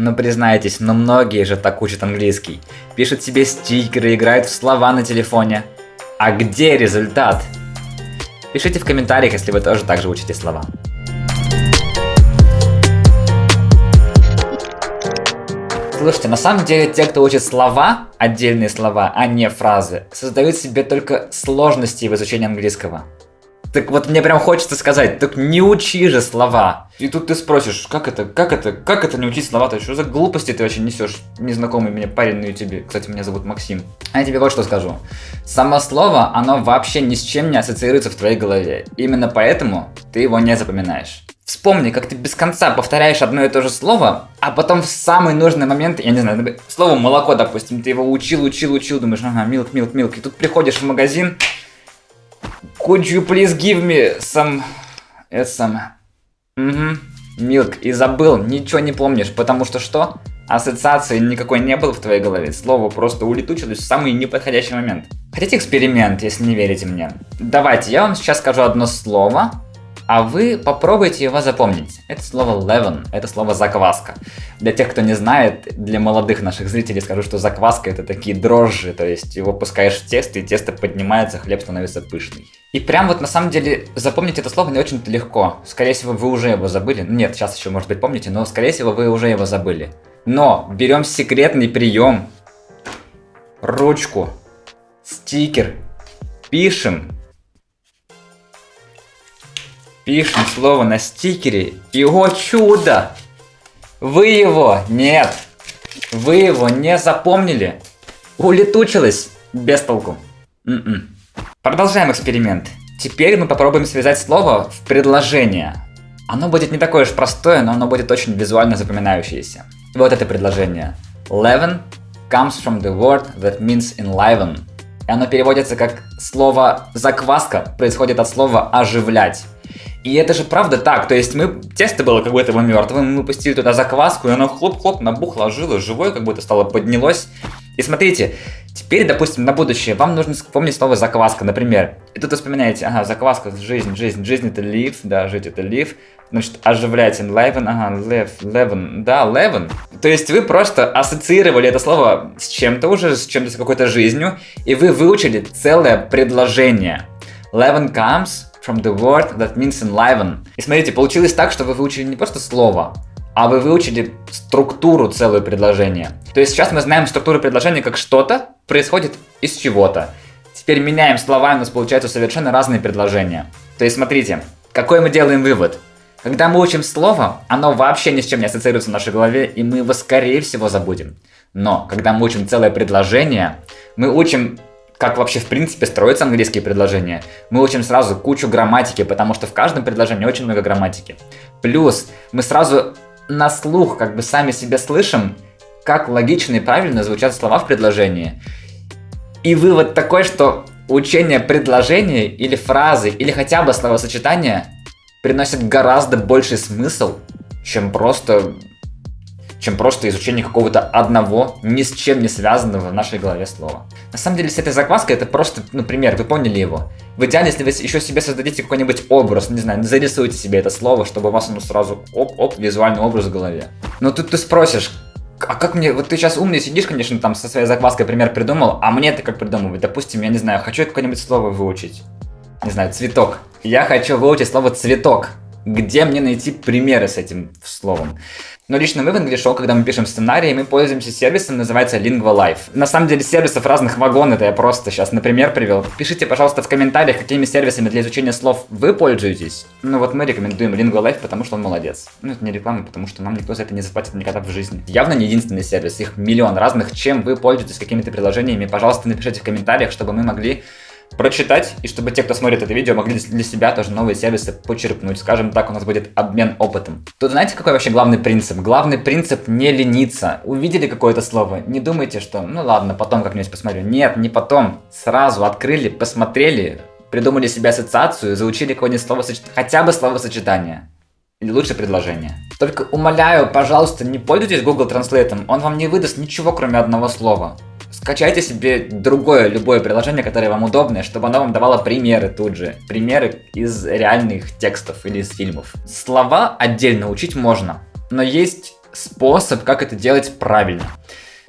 Ну признайтесь, но многие же так учат английский. Пишут себе стикеры, играют в слова на телефоне. А где результат? Пишите в комментариях, если вы тоже так же учите слова. Слушайте, на самом деле те, кто учит слова, отдельные слова, а не фразы, создают себе только сложности в изучении английского. Так вот мне прям хочется сказать, так не учи же слова. И тут ты спросишь, как это, как это, как это не учить слова-то? Что за глупости ты вообще несешь? Незнакомый мне парень на ютубе. Кстати, меня зовут Максим. А я тебе вот что скажу. Само слово, оно вообще ни с чем не ассоциируется в твоей голове. Именно поэтому ты его не запоминаешь. Вспомни, как ты без конца повторяешь одно и то же слово, а потом в самый нужный момент, я не знаю, слово молоко, допустим, ты его учил, учил, учил, думаешь, ага, милк, милк, милк, и тут приходишь в магазин, Could you please give me some... Это самое... Угу. Милк. И забыл, ничего не помнишь, потому что что? Ассоциации никакой не было в твоей голове. Слово просто улетучилось в самый неподходящий момент. Хотите эксперимент, если не верите мне? Давайте, я вам сейчас скажу одно слово, а вы попробуйте его запомнить. Это слово leaven, это слово закваска. Для тех, кто не знает, для молодых наших зрителей скажу, что закваска это такие дрожжи, то есть его пускаешь в тесто, и тесто поднимается, хлеб становится пышный. И прям вот на самом деле запомнить это слово не очень-то легко. Скорее всего, вы уже его забыли. Нет, сейчас еще, может быть, помните, но скорее всего, вы уже его забыли. Но берем секретный прием, ручку, стикер, пишем Пишем слово на стикере, и о чудо! Вы его, нет, вы его не запомнили. Улетучилось без толку. М м-м. -м. Продолжаем эксперимент. Теперь мы попробуем связать слово в предложение. Оно будет не такое уж простое, но оно будет очень визуально запоминающееся. Вот это предложение. Leaven comes from the word that means enliven. И оно переводится как слово закваска, происходит от слова оживлять. И это же правда так, то есть мы, тесто было как будто бы мертвым, мы пустили туда закваску, и оно хлоп-хлоп набухло, ожило, живое как будто стало, поднялось. И смотрите, теперь, допустим, на будущее вам нужно вспомнить слово закваска, например. И тут вы вспоминаете, ага, закваска, жизнь, жизнь, жизнь это live, да, жить это live. Значит, оживлять enliven, ага, live, leven, да, leven. То есть вы просто ассоциировали это слово с чем-то уже, с чем-то, с какой-то жизнью, и вы выучили целое предложение. Leven comes from the word that means enliven. И смотрите, получилось так, что вы выучили не просто слово, а вы выучили структуру целого предложения. То есть сейчас мы знаем структуру предложения как что-то происходит из чего-то. Теперь меняем слова, и у нас получаются совершенно разные предложения. То есть смотрите, какой мы делаем вывод? Когда мы учим слово, оно вообще ни с чем не ассоциируется в нашей голове, и мы его скорее всего забудем. Но когда мы учим целое предложение, мы учим как вообще в принципе строятся английские предложения. Мы учим сразу кучу грамматики, потому что в каждом предложении очень много грамматики. Плюс мы сразу на слух как бы сами себе слышим, как логично и правильно звучат слова в предложении. И вывод такой, что учение предложения или фразы, или хотя бы словосочетания приносит гораздо больший смысл, чем просто чем просто изучение какого-то одного, ни с чем не связанного в нашей голове слова. На самом деле, с этой закваской это просто, например, вы поняли его. В идеале, если вы еще себе создадите какой-нибудь образ, не знаю, зарисуйте себе это слово, чтобы у вас оно сразу оп-оп, визуальный образ в голове. Но тут ты спросишь, а как мне, вот ты сейчас умный сидишь, конечно, там со своей закваской пример придумал, а мне это как придумывать? Допустим, я не знаю, хочу какое-нибудь слово выучить. Не знаю, цветок. Я хочу выучить слово цветок. Где мне найти примеры с этим словом? Но лично мы в English когда мы пишем сценарии, мы пользуемся сервисом, называется Lingua Life. На самом деле сервисов разных вагон, это я просто сейчас на пример привел. Пишите, пожалуйста, в комментариях, какими сервисами для изучения слов вы пользуетесь. Ну вот мы рекомендуем Lingua Life, потому что он молодец. Ну это не реклама, потому что нам никто за это не заплатит никогда в жизни. Явно не единственный сервис, их миллион разных. Чем вы пользуетесь какими-то приложениями, пожалуйста, напишите в комментариях, чтобы мы могли прочитать, и чтобы те, кто смотрит это видео, могли для себя тоже новые сервисы почерпнуть. Скажем так, у нас будет обмен опытом. Тут знаете, какой вообще главный принцип? Главный принцип не лениться. Увидели какое-то слово, не думайте, что ну ладно, потом как-нибудь посмотрю. Нет, не потом. Сразу открыли, посмотрели, придумали себе ассоциацию, заучили какое-нибудь слово, хотя бы словосочетание. Или лучше предложение. Только умоляю, пожалуйста, не пользуйтесь Google Translate, он вам не выдаст ничего, кроме одного слова. Скачайте себе другое, любое приложение, которое вам удобное, чтобы оно вам давало примеры тут же. Примеры из реальных текстов или из фильмов. Слова отдельно учить можно, но есть способ, как это делать правильно.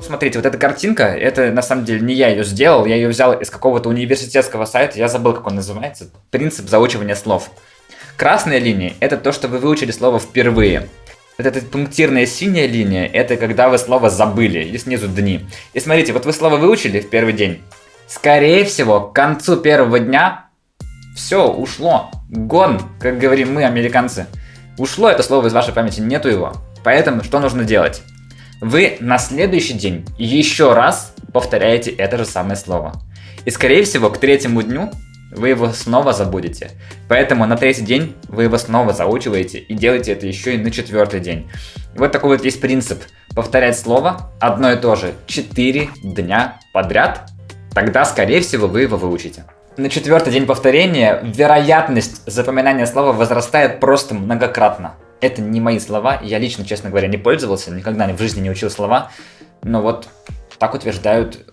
Смотрите, вот эта картинка, это на самом деле не я ее сделал, я ее взял из какого-то университетского сайта, я забыл, как он называется. Принцип заучивания слов. Красная линия – это то, что вы выучили слово впервые. Вот эта пунктирная синяя линия – это когда вы слово забыли, и снизу дни. И смотрите, вот вы слово выучили в первый день. Скорее всего, к концу первого дня все, ушло. Гон, как говорим мы, американцы. Ушло это слово из вашей памяти, нету его. Поэтому что нужно делать? Вы на следующий день еще раз повторяете это же самое слово. И скорее всего к третьему дню вы его снова забудете. Поэтому на третий день вы его снова заучиваете и делаете это еще и на четвертый день. И вот такой вот есть принцип. Повторять слово одно и то же 4 дня подряд, тогда скорее всего вы его выучите. На четвертый день повторения вероятность запоминания слова возрастает просто многократно. Это не мои слова, я лично, честно говоря, не пользовался, никогда в жизни не учил слова, но вот так утверждают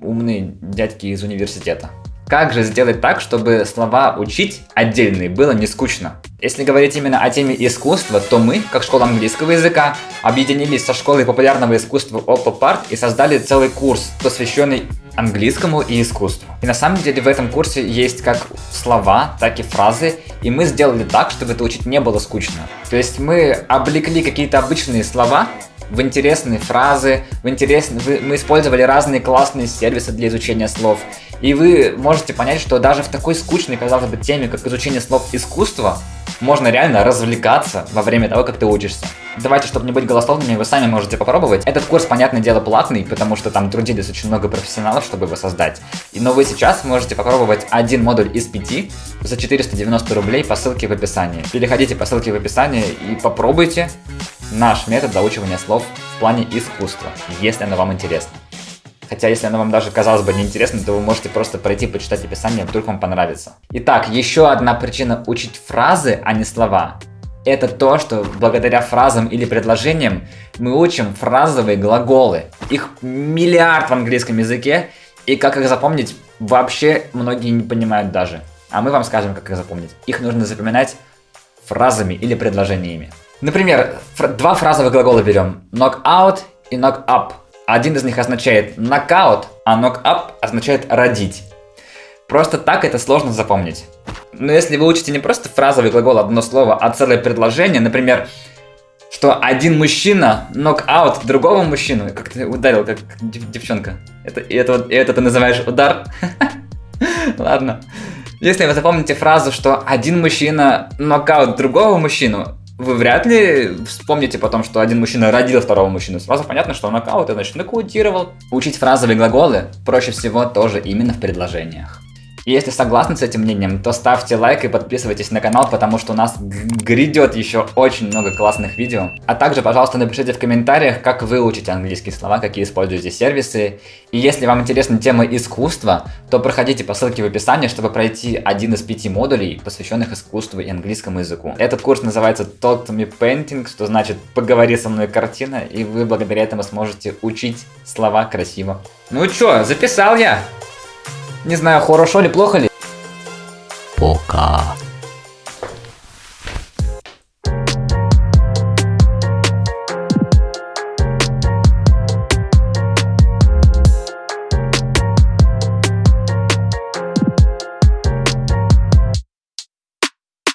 умные дядьки из университета. Как же сделать так, чтобы слова учить отдельные было не скучно? Если говорить именно о теме искусства, то мы, как школа английского языка, объединились со школой популярного искусства Oppo и создали целый курс, посвященный английскому и искусству. И на самом деле в этом курсе есть как слова, так и фразы, и мы сделали так, чтобы это учить не было скучно. То есть мы облекли какие-то обычные слова в интересные фразы, в интересные... Мы использовали разные классные сервисы для изучения слов. И вы можете понять, что даже в такой скучной, казалось бы, теме, как изучение слов искусства, можно реально развлекаться во время того, как ты учишься. Давайте, чтобы не быть голословными, вы сами можете попробовать. Этот курс, понятное дело, платный, потому что там трудились очень много профессионалов, чтобы его создать. И, но вы сейчас можете попробовать один модуль из пяти за 490 рублей по ссылке в описании. Переходите по ссылке в описании и попробуйте наш метод заучивания слов в плане искусства, если оно вам интересно. Хотя, если оно вам даже, казалось бы, неинтересно, то вы можете просто пройти, почитать описание, вдруг вам понравится. Итак, еще одна причина учить фразы, а не слова. Это то, что благодаря фразам или предложениям мы учим фразовые глаголы. Их миллиард в английском языке, и как их запомнить, вообще многие не понимают даже. А мы вам скажем, как их запомнить. Их нужно запоминать фразами или предложениями. Например, фр два фразовых глагола берем. Knock out и knock up. Один из них означает нокаут, а knock up означает родить. Просто так это сложно запомнить. Но если вы учите не просто фразовый глагол одно слово, а целое предложение, например, что один мужчина нокаут другого мужчину, как ты ударил, как девчонка. Это, это, это ты называешь удар? Ладно. Если вы запомните фразу, что один мужчина нокаут другого мужчину, вы вряд ли вспомните потом, что один мужчина родил второго мужчину. Сразу понятно, что нокаут, значит, нокаутировал. Учить фразовые глаголы проще всего тоже именно в предложениях. Если согласны с этим мнением, то ставьте лайк и подписывайтесь на канал, потому что у нас грядет еще очень много классных видео. А также, пожалуйста, напишите в комментариях, как вы учите английские слова, какие используете сервисы. И если вам интересна тема искусства, то проходите по ссылке в описании, чтобы пройти один из пяти модулей, посвященных искусству и английскому языку. Этот курс называется Talk to me Painting, что значит «Поговори со мной картина», и вы благодаря этому сможете учить слова красиво. Ну чё, записал я! Не знаю, хорошо ли, плохо ли. Пока.